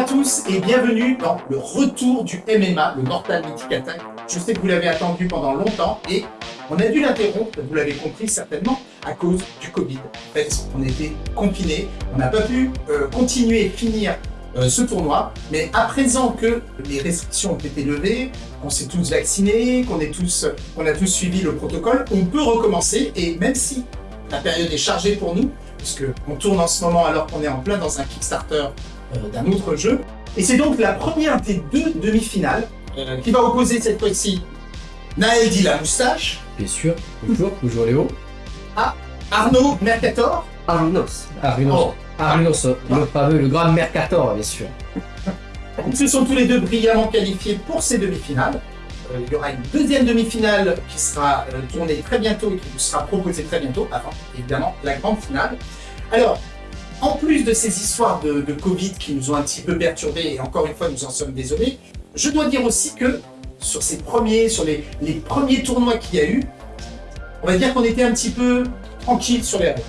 À tous et bienvenue dans le retour du MMA, le Mortal Mythic Attack. Je sais que vous l'avez attendu pendant longtemps et on a dû l'interrompre, vous l'avez compris certainement, à cause du Covid. En fait, on était confinés, on n'a pas pu euh, continuer et finir euh, ce tournoi, mais à présent que les restrictions ont été levées, qu'on s'est tous vaccinés, qu'on qu'on a tous suivi le protocole, on peut recommencer et même si la période est chargée pour nous, puisque on tourne en ce moment alors qu'on est en plein dans un Kickstarter d'un autre jeu. Et c'est donc la première des deux demi-finales euh, qui va opposer cette fois-ci Naël Di la moustache. Bien sûr, toujours, toujours Léo. À Arnaud Mercator. Arnos. Arnos. Oh. Arnos, le fameux, le grand Mercator, bien sûr. Ils se sont tous les deux brillamment qualifiés pour ces demi-finales. Euh, il y aura une deuxième demi-finale qui sera euh, tournée très bientôt et qui vous sera proposée très bientôt, avant évidemment la grande finale. Alors, en plus de ces histoires de, Covid qui nous ont un petit peu perturbés, et encore une fois nous en sommes désolés, je dois dire aussi que sur ces premiers, sur les, premiers tournois qu'il y a eu, on va dire qu'on était un petit peu tranquille sur les règles.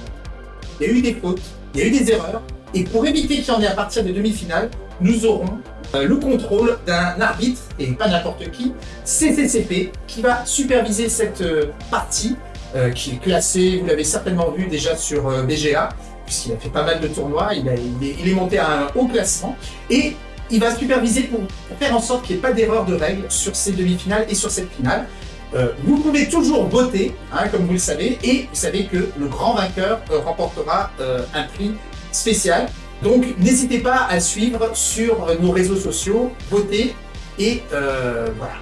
Il y a eu des fautes, il y a eu des erreurs, et pour éviter qu'il y en ait à partir des demi-finales, nous aurons euh, le contrôle d'un arbitre, et pas n'importe qui, CCCP, qui va superviser cette euh, partie, euh, qui est classée, vous l'avez certainement vu déjà sur BGA, puisqu'il a fait pas mal de tournois, il, est, monté à un haut classement, et il va superviser pour, faire en sorte qu'il n'y ait pas d'erreur de règles sur ces demi-finales et sur cette finale. Euh, vous pouvez toujours voter, hein, comme vous le savez, et vous savez que le grand vainqueur euh, remportera euh, un prix spécial. Donc n'hésitez pas à suivre sur nos réseaux sociaux, voter, et voilà.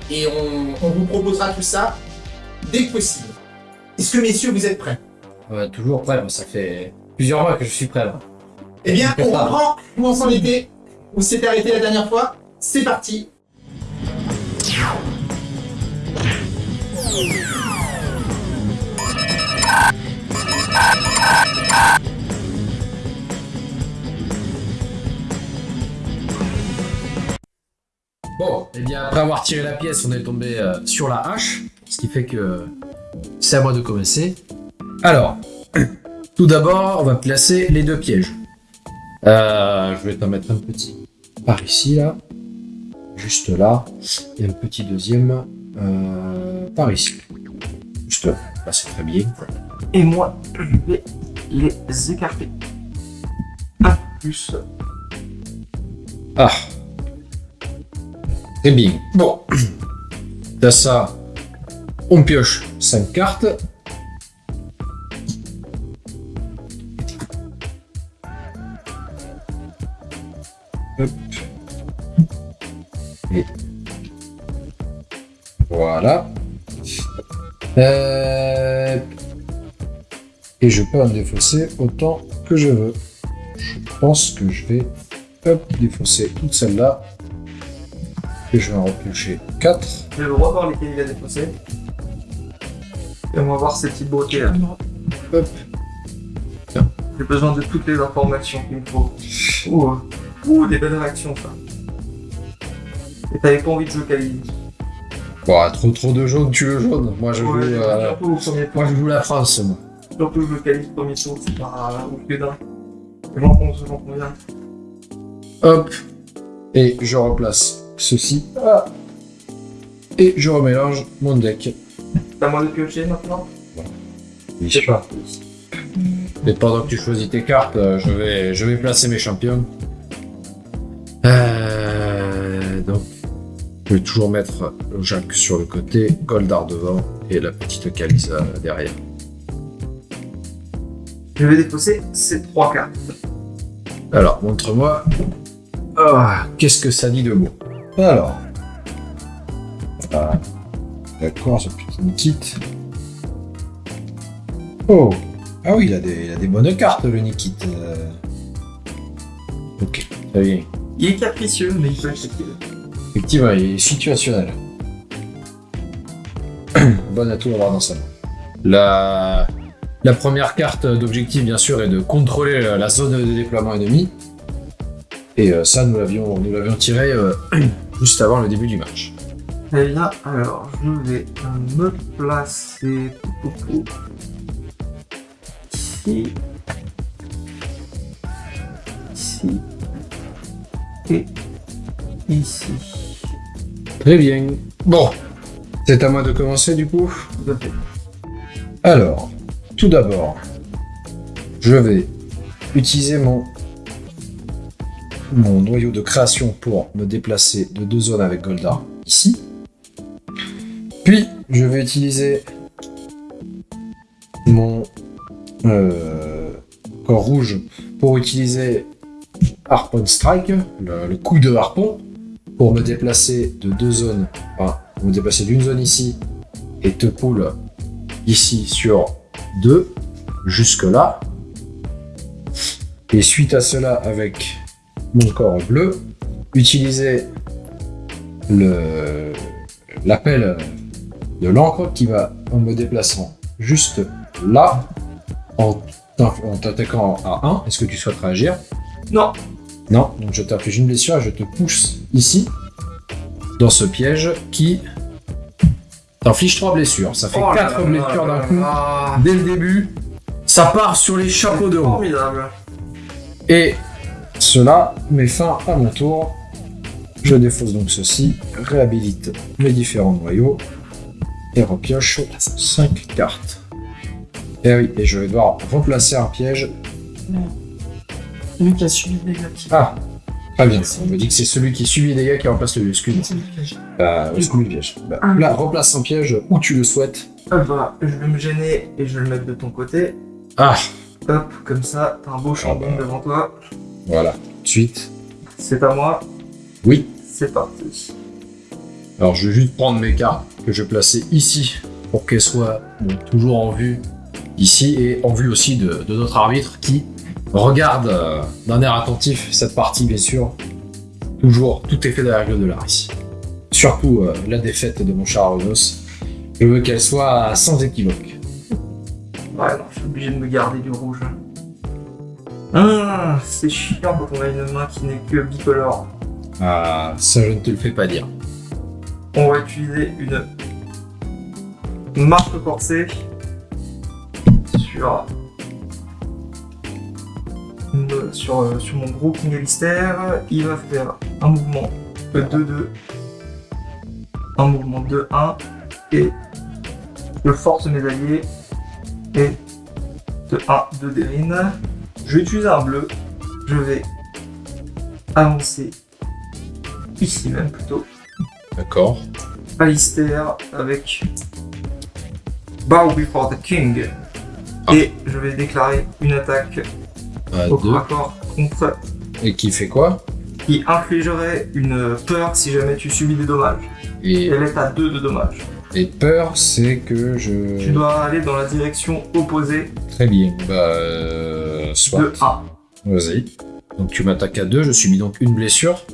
On, vous proposera tout ça dès que possible. Est-ce que messieurs, vous êtes prêts? Toujours prêt, ça fait plusieurs mois que je suis prêt là. Eh bien, on reprend où on s'en était, où s'était arrêté la dernière fois. C'est parti Bon, et bien après avoir tiré la pièce, on est tombé euh, sur la hache, ce qui fait que c'est à moi de commencer. Alors, tout d'abord, on va placer les deux pièges. Euh, je vais t'en mettre un petit par ici, là. Juste là. Et un petit deuxième euh, par ici. Juste là. C'est très bien. Et moi, je vais les écarter. Un plus. Ah. Très bien. Bon. T'as ça. On pioche 5 cartes. Et voilà. Euh, Et je peux en défausser autant que je veux. Je pense que je vais hop, défausser toute celle-là. Et je vais en repiocher 4. Je vais revoir lesquels il a défaussé. Et on va voir ces petites beautés là. Hop. J'ai besoin de toutes les informations qu'il me faut. Ouh, ouh, des belles réactions ça. Et t'avais pas envie de jouer trop trop de jaune, tu veux jaune. Moi je joue, Ouais, euh, Surtout au premier tour. moi je joue la France. Moi. Surtout Kali au premier tour, c'est pas ouf que d'un. J'en pense, j'en conviens. Hop. Et je replace ceci. Ah. Et je remélange mon deck. C'est à moi de piocher maintenant. Je sais pas. Et pendant que tu choisis tes cartes, euh, je vais, je vais placer mes champions. Euh, je vais toujours mettre le Jacques sur le côté, Goldar devant et la petite Kalisa derrière. Je vais défausser ces trois cartes. Alors, montre-moi. Ah, qu'est-ce que ça dit de beau Alors. Ah, D'accord, ce petit Nikit. Oh Ah oui, il a des, il a des bonnes cartes, le Nikit. euh. Ok, très bien. Il est capricieux, mais il peut accepter. Effectivement, il est situationnel. Bon atout à avoir dans sa main. La, première carte d'objectif, bien sûr, est de contrôler la zone de déploiement ennemi. Et euh, ça, nous l'avions nous l'avions tiré euh, juste avant le début du match. Très bien, alors je vais me placer. Ici. ici. Et ici. Très bien. Bon, c'est à moi de commencer du coup. Alors, tout d'abord, je vais utiliser mon, mon noyau de création pour me déplacer de deux zones avec Goldar ici. Puis, je vais utiliser mon euh, corps rouge pour utiliser Harpon Strike, le, le coup de harpon, pour me déplacer de deux zones, enfin, me déplacer d'une zone ici et te poule ici sur 2 jusque là. Et suite à cela, avec mon corps bleu, utiliser le l'appel de l'encre qui va en me déplaçant juste là en t'attaquant à 1. Est-ce que tu souhaites réagir? Non. Non, donc je t'inflige une blessure et je te pousse ici dans ce piège qui t'inflige 3 blessures. Ça fait Oh là 4 là blessures d'un coup. là. Dès le début, ça part sur les chapeaux de roue. Formidable. Et cela met fin à mon tour. Je défausse donc ceci, réhabilite mes différents noyaux et repioche 5 cartes. Et oui, et je vais devoir replacer un piège. Celui qui a subi des dégâts. Ah, très bien. On me dit que c'est celui qui subit les dégâts qui remplace le. Bah, excuse le piège. Bah, Ah. là, replace un piège où tu le souhaites. Ah bah, je vais me gêner et je vais le mettre de ton côté. Ah, Hop, comme ça, t'as un beau chambon bah. devant toi. voilà. Suite. C'est à moi. Oui. C'est parti. Alors je vais juste prendre mes cartes que je vais placer ici pour qu'elles soient toujours en vue ici et en vue aussi de, de notre arbitre qui regarde euh, d'un air attentif cette partie bien sûr. Toujours tout est fait de la règle de l'art ici. Surtout euh, la défaite de mon cher Arunos. Je veux qu'elle soit sans équivoque. Ouais, non, je suis obligé de me garder du rouge. Ah, c'est chiant quand on a une main qui n'est que bicolore. Ah, ça je ne te le fais pas dire. On va utiliser une marque corsée sur, sur, euh, sur mon gros King Alistair. Il va faire un mouvement de 2-2, un mouvement de 1 et je force mes alliés et de 1 de Derine. Je vais utiliser un bleu. Je vais avancer ici même plutôt. D'accord. Alistair avec Bow Before the King. Ah. Et je vais déclarer une attaque À deux. contre Et qui fait quoi qui infligerait une peur si jamais tu subis des dommages. et, Elle est à 2 de dommages. et peur, c'est que je. Tu dois aller dans la direction opposée Très bien. Bah, euh, soit. de 1. Vas-y. Donc tu m'attaques à 2, je subis donc une blessure.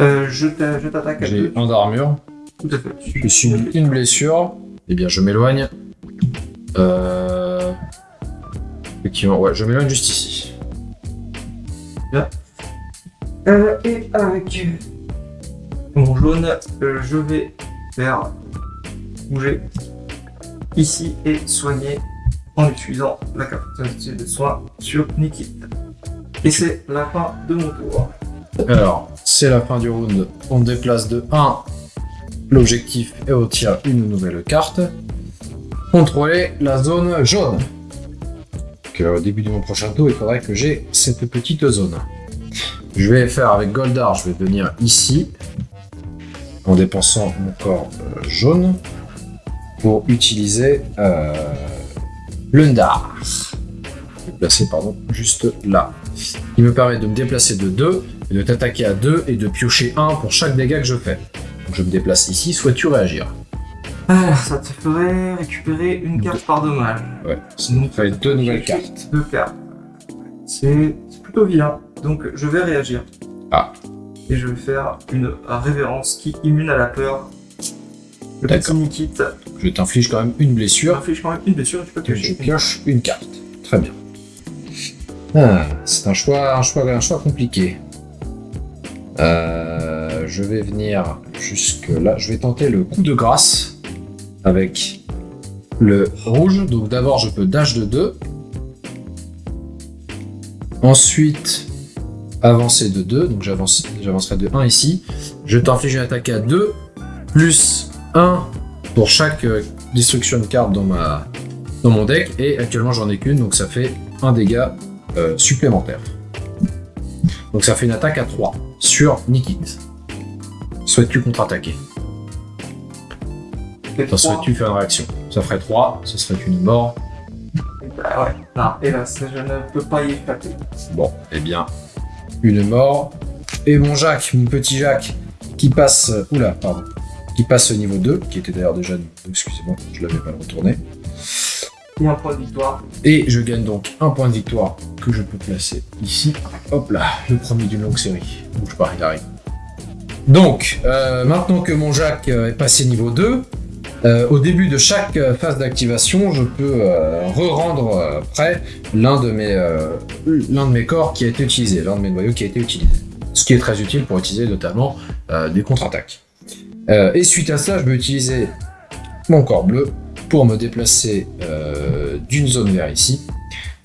Euh, je t'a- je t'attaque à J'ai 2. un d'armure. Tout à fait. Je subis une blessure. Eh bien, je m'éloigne. Euh... Effectivement, ouais, je m'éloigne juste ici. Euh, et avec mon jaune, euh, je vais faire bouger ici et soigner en utilisant la capacité de soin sur Nikit. Et c'est la fin de mon tour. Alors, c'est la fin du round. On déplace de 1. L'objectif est au tir une nouvelle carte. Contrôler la zone jaune. Donc, euh, au début de mon prochain tour, il faudrait que j'ai cette petite zone. Je vais faire avec Goldar, je vais venir ici, en dépensant mon corps euh, jaune, pour utiliser euh, Lundar. Placer, pardon, juste là. Qui me permet de me déplacer de 2 et de t'attaquer à 2 et de piocher 1 pour chaque dégât que je fais. Donc je me déplace ici, souhaites-tu réagir? Ah, ça te ferait récupérer une carte par dommage. Ouais, ça nous fait deux nouvelles cartes. Deux cartes. C'est plutôt vilain. Donc je vais réagir. Ah. Et je vais faire une révérence qui immune à la peur. Le petit. Nikit Je t'inflige quand même une Tu blessure infliges quand même une blessure et tu peux que je piocher. pioche une carte. Très bien. Ah, c'est un choix, un choix, un choix compliqué. Euh, je vais venir jusque là. Je vais tenter le coup de grâce avec le rouge. Donc d'abord je peux dash de 2. Ensuite, avancer de 2, donc j'avance- j'avancerai de 1 ici. Je t'inflige une attaque à 2, plus 1 pour chaque euh, destruction de carte dans mon deck, et actuellement j'en ai qu'une, donc ça fait un dégât euh, supplémentaire. Donc ça fait une attaque à 3 sur Nikit. Souhaites-tu contre-attaquer? Trois. souhaites-tu faire une réaction Ça ferait 3, ce serait une mort. Bah ouais. Non, hélas, je ne peux pas y échapper. Bon, eh bien, une mort. Et mon Jacques, mon petit Jacques, qui passe. Oula, pardon. Qui passe au niveau 2, qui était d'ailleurs déjà. Excusez-moi, je l'avais pas retourné. Et un point de victoire. Et je gagne donc un point de victoire que je peux placer ici. Hop là, le premier d'une longue série. Bouge pas, il arrive. Donc, euh, maintenant que mon Jacques euh, est passé niveau 2, euh, au début de chaque euh, phase d'activation, je peux euh, re-rendre euh, prêt l'un de, mes, de mes corps qui a été utilisé, l'un de mes noyaux qui a été utilisé. Ce qui est très utile pour utiliser notamment des contre-attaques. Et suite à ça, je vais utiliser mon corps bleu pour me déplacer d'une zone vers ici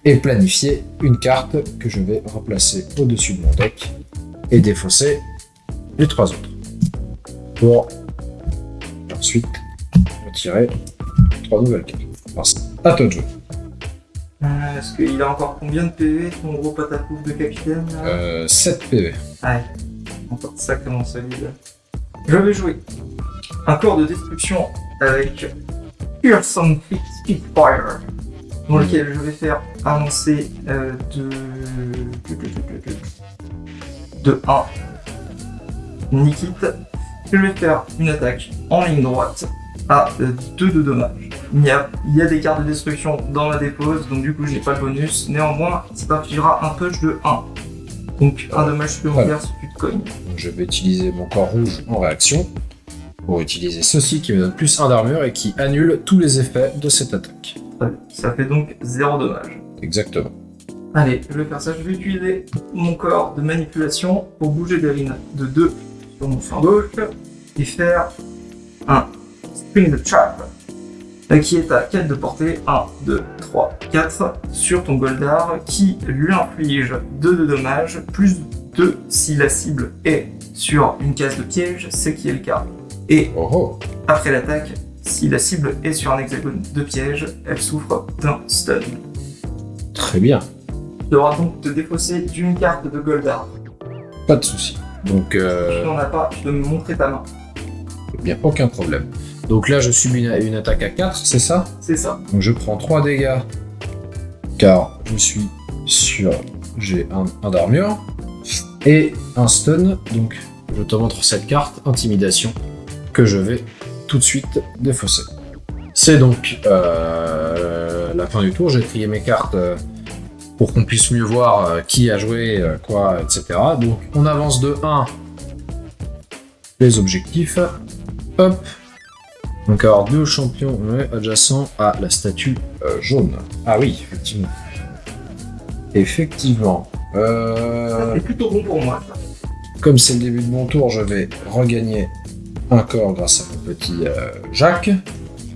et planifier une carte que je vais replacer au-dessus de mon deck et défausser les trois autres. Pour ensuite retirer trois nouvelles cartes. C'est à toi de jouer. Euh, Est-ce qu'il a encore combien de PV, ton gros patapouf de capitaine là? Euh, 7 PV. Ouais. Encore sacrément solide. Je vais jouer un corps de destruction avec Pure Sound Spitfire, dans lequel je vais faire avancer euh, de... de 1 Nikit. Je vais faire une attaque en ligne droite à 2 de dommages. Il y, a, il y a des cartes de destruction dans la dépose, donc du coup je n'ai pas le bonus. Néanmoins, ça t'infligera un punch de 1. Donc un dommage supplémentaire si tu te cognes. Je vais utiliser mon corps rouge en réaction pour utiliser ceci qui me donne plus 1 d'armure et qui annule tous les effets de cette attaque. Ça fait donc 0 dommage. Exactement. Allez, je vais faire ça. Je vais utiliser mon corps de manipulation pour bouger Derine de 2 sur mon flanc gauche et faire un The Trap qui est à 4 de portée. 1, 2, 3, 4 sur ton Goldar qui lui inflige 2 de dommages plus 2 si la cible est sur une case de piège, ce qui est le cas. Et Oh oh après l'attaque, si la cible est sur un hexagone de piège, elle souffre d'un stun. Très bien. Tu devras donc te défausser d'une carte de Goldar. Pas de souci. Donc, Si euh, tu n'en as pas, de me montrer ta main. bien, aucun problème. Donc là, je subis une, une attaque à 4, c'est ça? C'est ça. Donc je prends 3 dégâts, car je suis sur... J'ai un, un d'armure, et un stun, donc je te montre cette carte, Intimidation, que je vais tout de suite défausser. C'est donc euh, la fin du tour, j'ai trié mes cartes euh, pour qu'on puisse mieux voir euh, qui a joué, quoi, etc. Donc on avance de 1 les objectifs, hop, donc avoir deux champions adjacents à la statue euh, jaune. Ah oui, effectivement. Effectivement. Euh, C'est plutôt bon pour moi. comme c'est le début de mon tour, je vais regagner un corps grâce à mon petit euh, Jacques.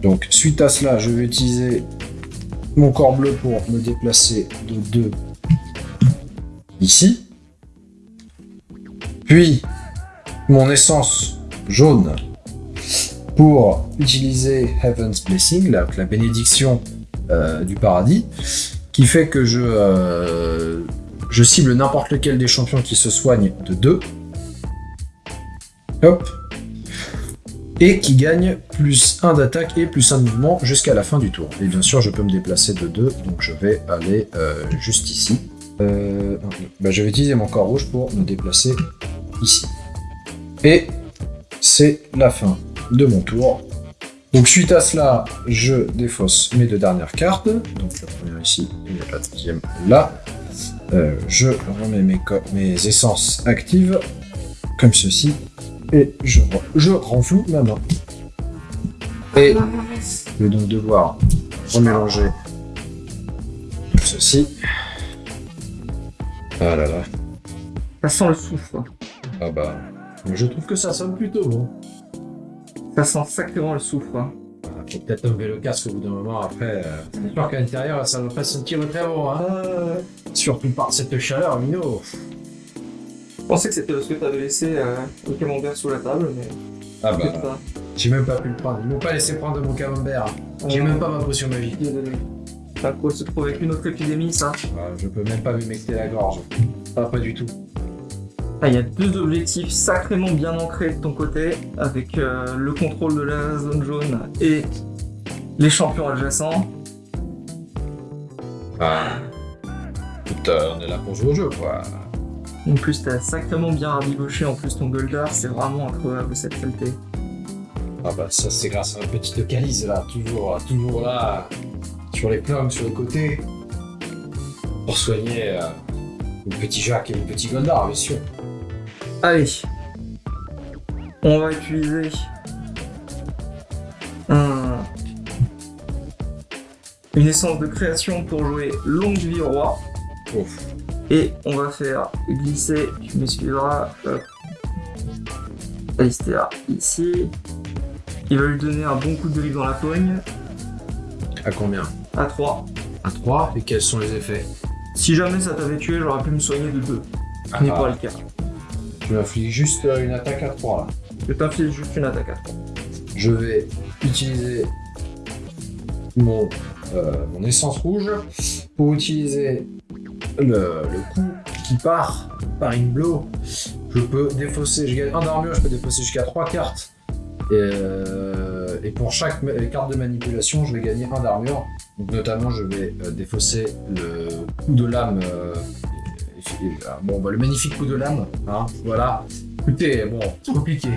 Donc suite à cela, je vais utiliser mon corps bleu pour me déplacer de 2 ici. Puis mon essence jaune pour utiliser Heaven's Blessing, la, bénédiction euh, du paradis, qui fait que je, euh, je cible n'importe lequel des champions qui se soignent de 2. Hop. Et qui gagne plus 1 d'attaque et plus 1 de mouvement jusqu'à la fin du tour. Et bien sûr, je peux me déplacer de 2, donc je vais aller euh, juste ici. Bah, je vais utiliser mon corps rouge pour me déplacer ici. Et c'est la fin de mon tour. Donc suite à cela, je défausse mes deux dernières cartes. Donc la première ici et la deuxième là. Euh, je remets mes, essences actives comme ceci et je, je renfloue ma main. Et je vais donc devoir remélanger ceci. Ah là là. Ça sent le souffle. Ah bah. Je trouve que ça sonne plutôt bon. Ça sent sacrément le souffle. hein. faut peut-être enlever le casque au bout d'un moment. Après, euh, c'est sûr qu'à l'intérieur, ça va pas sentir très bon. Hein. Euh, Surtout par cette chaleur, Mino. je pensais que c'était parce que t'avais laissé euh, le camembert sous la table, mais Ah pas. j'ai même pas pu le prendre. Ils m'ont pas laissé prendre mon camembert. J'ai Euh, même pas ma potion magique. Ça se trouve avec une autre épidémie, ça Ah, je peux même pas m'humecter la gorge. Ah, pas du tout. Ah, Il y a deux objectifs sacrément bien ancrés de ton côté, avec euh, le contrôle de la zone jaune et les champions adjacents. Ah. Putain, on est là pour jouer au jeu, quoi. En plus, t'as sacrément bien rabiboché en plus ton Goldar, c'est vraiment incroyable cette qualité. Ah bah ça c'est grâce à ma petite calice là, toujours, toujours là, sur les plombs, sur les côtés, pour soigner euh, mon petit Jacques et mon petit Goldar, bien sûr. Allez, on va utiliser un- une essence de création pour jouer longue vie roi. Ouf. Et on va faire glisser, tu me suivras, hop. Alistair ici. Il va lui donner un bon coup de griffe dans la poigne, À combien? À 3. À 3 Et quels sont les effets? Si jamais ça t'avait tué, j'aurais pu me soigner de 2. Ah, Ce n'est pas le cas. Tu m'infliges juste une attaque à 3 là. Je t'inflige juste une attaque à 3. Je vais utiliser mon, euh, mon essence rouge pour utiliser le, le coup qui part par une blow. Je peux défausser, je gagne un d'armure, je peux défausser jusqu'à 3 cartes. Et, euh, et pour chaque carte de manipulation, je vais gagner un d'armure. Donc notamment, je vais euh, défausser le coup de lame. Euh, bon, bah, le magnifique coup de lame. hein, voilà. Écoutez, bon, c'est compliqué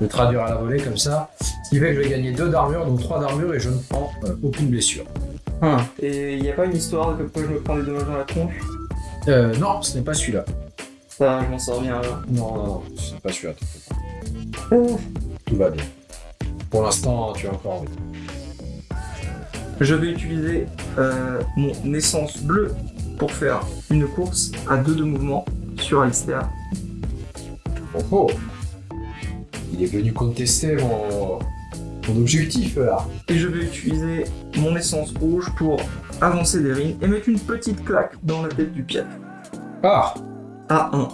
de traduire à la volée comme ça. Ce qui fait que je vais gagner 2 d'armure, donc 3 d'armure et je ne prends euh, aucune blessure. Et il n'y a pas une histoire de pourquoi je me prends des dommages dans la tronche? Euh, non, ce n'est pas celui-là. Ça, je m'en sors bien alors. Non, non, non, ce n'est pas celui-là. Tout va bien. Pour l'instant, tu as encore envie. Je vais utiliser euh, mon essence bleue pour faire une course à deux de mouvement sur Alistair. Oh oh Il est venu contester mon, mon objectif là. Et je vais utiliser mon essence rouge pour avancer des rings et mettre une petite claque dans la tête du pied. Ah À 1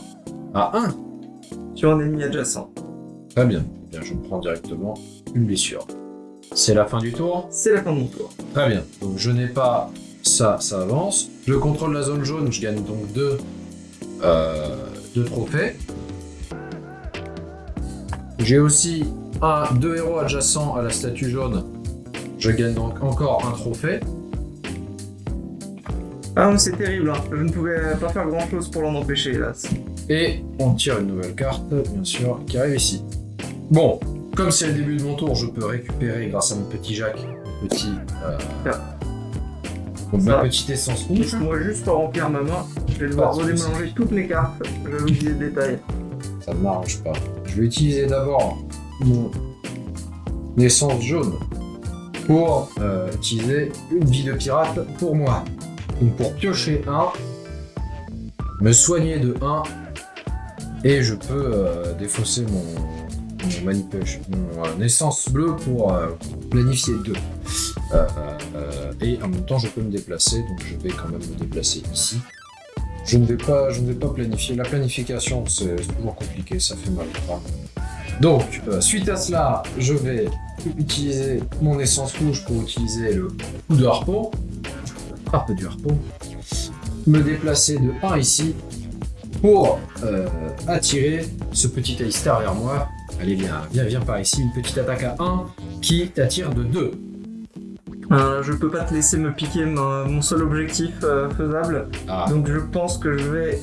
À 1 sur un ennemi adjacent. Très bien. Eh bien. Je prends directement une blessure. C'est la fin du tour? C'est la fin de mon tour. Très bien. Donc je n'ai pas ça, ça avance. Je contrôle la zone jaune, je gagne donc deux, euh, deux trophées. J'ai aussi un, deux héros adjacents à la statue jaune. Je gagne donc encore un trophée. Ah mais c'est terrible, hein. je ne pouvais pas faire grand chose pour l'en empêcher hélas. Et on tire une nouvelle carte, bien sûr, qui arrive ici. Bon, comme c'est le début de mon tour, je peux récupérer grâce à mon petit Jacques, mon petit, euh, Ah. Ma petite essence rouge. Laisse-moi juste remplir ma main, je vais devoir redémélanger toutes mes cartes, j'avais oublié le détail. Ça ne m'arrange pas. Je vais utiliser d'abord mon essence jaune pour euh, utiliser une vie de pirate pour moi. Donc pour piocher un, me soigner de 1 et je peux euh, défausser mon, mon, manipulation- mon, euh, essence bleue pour euh, planifier 2. Et en même temps je peux me déplacer, donc je vais quand même me déplacer ici. Je ne vais pas, je ne vais pas planifier. La planification, c'est toujours compliqué, ça fait mal. Donc, euh, suite à cela, je vais utiliser mon essence rouge pour utiliser le coup de harpon. Frappe du harpon. Me déplacer de 1 ici pour euh, attirer ce petit Alistair vers moi. Allez, viens, viens, viens par ici. Une petite attaque à 1 qui t'attire de 2. Euh, je peux pas te laisser me piquer ma- mon seul objectif euh, faisable, Ah, donc je pense que je vais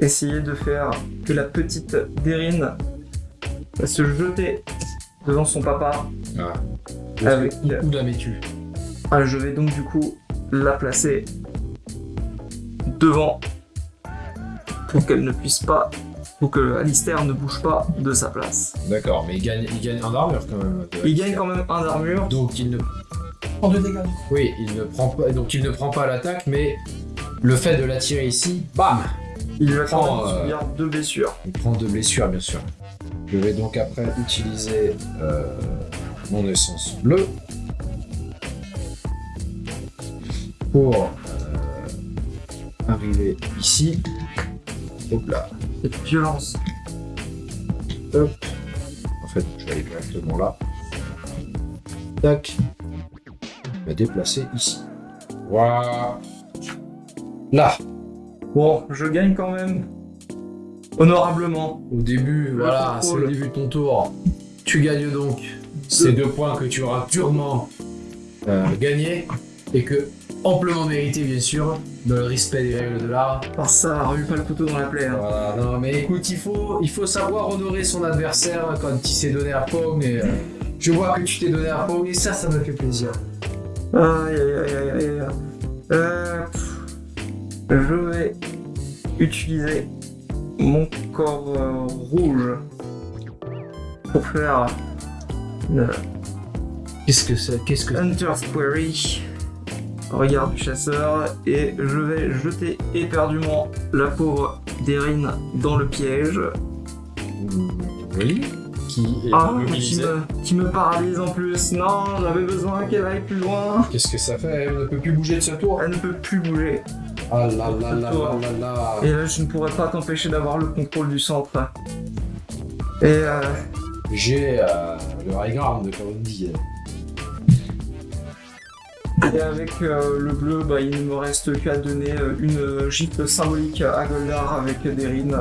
essayer de faire que la petite Derine va se jeter devant son papa. ah. Avec- Où la mets-tu Ah, je vais donc du coup la placer devant pour qu'elle ne puisse pas, pour que Alistair ne bouge pas de sa place. D'accord, mais il gagne, il gagne un d'armure quand même. Il gagne quand même un d'armure. Donc il ne Prends deux dégâts. Oui, il ne prend pas, donc il ne prend pas l'attaque, mais le fait de l'attirer ici, bam, Il va quand prend, euh, deux blessures. il prend deux blessures bien sûr. Je vais donc après utiliser euh, mon essence bleue pour euh, arriver ici. Hop là. Cette violence. Hop. En fait, je vais aller directement là. Tac. Vais déplacer ici. Voilà. Là. Bon, je gagne quand même. Honorablement. Au début, voilà, c'est le début de ton tour. Tu gagnes donc ces deux points que tu auras durement euh, gagnés et que amplement mérité bien sûr dans le respect des règles de l'art. Par ça, remue pas le couteau dans la plaie. hein. Voilà, non mais écoute, il faut, il faut savoir honorer son adversaire quand il s'est donné à Pong et euh, je vois que tu t'es donné à Pong et ça, ça me fait plaisir. Aïe aïe aïe aïe aïe aïe. Euh, je vais utiliser mon corps euh, rouge pour faire une Qu'est-ce que c'est Qu'est-ce que Hunter's Query. Regard du chasseur et je vais jeter éperdument la pauvre Derine dans le piège. Oui. Qui est Ah, me, qui me paralyse en plus. Non, j'avais besoin qu'elle aille plus loin. Qu'est-ce que ça fait? Elle ne peut plus bouger de ce tour. Elle ne peut plus bouger. Ah là là là là là là. Et là, je ne pourrais pas t'empêcher d'avoir le contrôle du centre. Et euh, J'ai euh, le high ground, comme on dit. Et avec euh, le bleu, bah, il ne me reste qu'à donner euh, une gifle symbolique à Goldar avec Derine.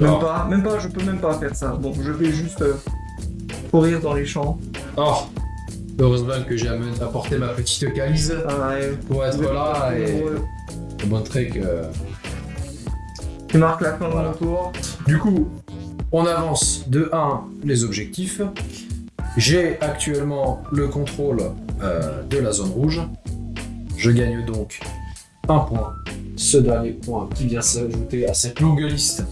Même Oh. pas, même pas, je peux même pas faire ça. Bon, je vais juste euh, courir dans les champs. Oh Heureusement que j'ai apporté ma petite calice Ah, pour être là et pour montrer que. Tu marques la fin de mon tour. Du coup, on avance de 1 les objectifs. J'ai actuellement le contrôle euh, de la zone rouge. Je gagne donc un point. Ce dernier point qui vient s'ajouter à cette longue liste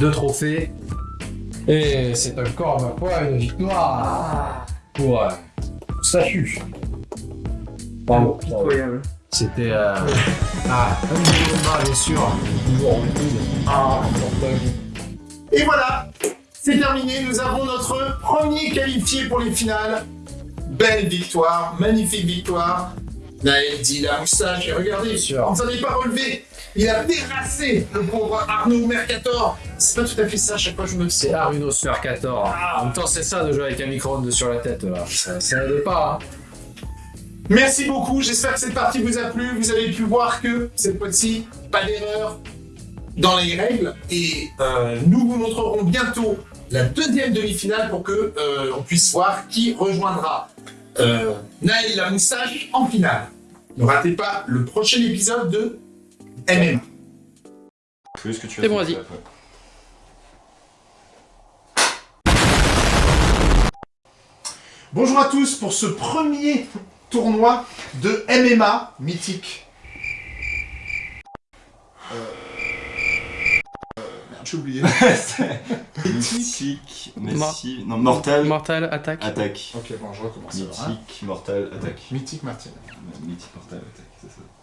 de trophées. Et c'est encore ma foi une victoire pour euh, statut. Bravo. pitoyable. C'était euh, ah, bien sûr. Toujours en étude. Ah, Et voilà, c'est terminé. Nous avons notre premier qualifié pour les finales. Belle victoire, magnifique victoire. Naël dit la moustache, et regardez, on ne s'en est pas relevé. Il a terrassé le pauvre Arnaud Mercator. C'est pas tout à fait ça, à chaque fois je me C'est Aruno Mercator. En même temps, c'est ça de jouer avec un micro-ondes sur la tête, là. Ça, ça aide pas, hein. Merci beaucoup, j'espère que cette partie vous a plu. Vous avez pu voir que cette fois-ci, pas d'erreur dans les règles. Et euh, nous vous montrerons bientôt la deuxième demi-finale pour que euh, on puisse voir qui rejoindra euh, Naël la moustache en finale. Ne ratez pas le prochain épisode de MMA. C'est bon, vas-y. Bonjour à tous pour ce premier tournoi de MMA mythique. Merde, j'ai oublié. Mythique, Messi, non, Mortal, Mortal, attaque. Attaque. Ok, bon, je recommence. Mythique, Mortal, Attaque. Mythique Martin. Mythique, Mortal, Attaque.